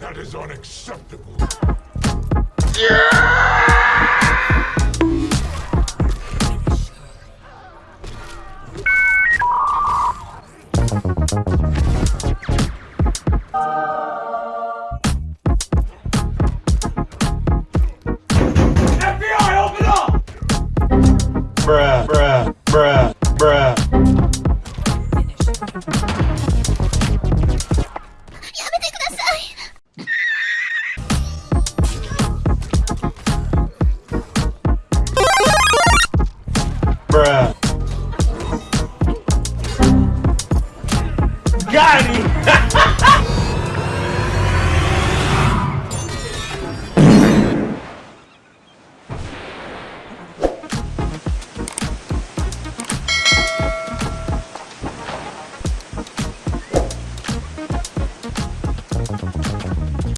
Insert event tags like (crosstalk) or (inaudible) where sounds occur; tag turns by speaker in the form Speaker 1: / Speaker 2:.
Speaker 1: That is unacceptable. FBI,
Speaker 2: Bruh. Got him! (laughs)